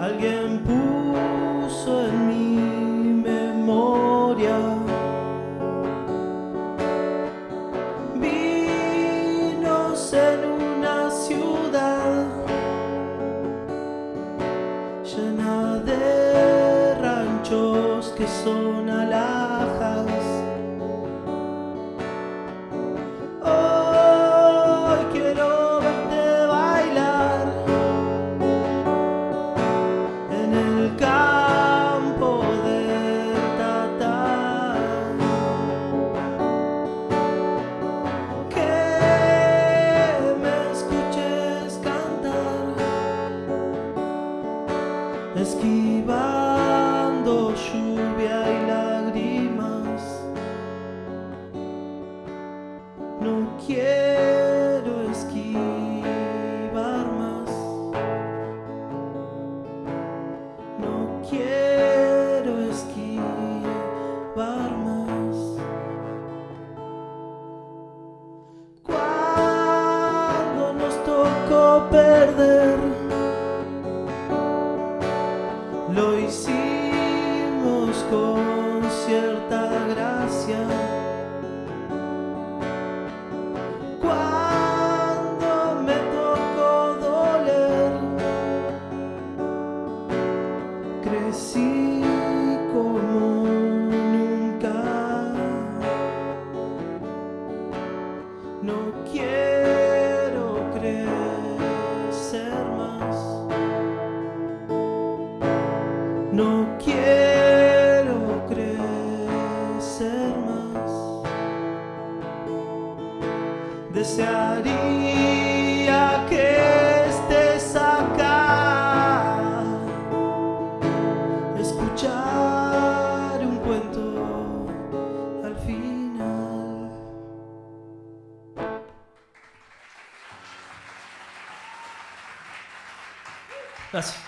alguien puso en mi memoria. Vinos en una ciudad llena de ranchos que son alados. Esquivando lluvia y lágrimas. No quiero esquivar más. No quiero esquivar más. Cuando nos tocó perder, crecí como nunca. No quiero crecer más. No quiero crecer más. Desearía That's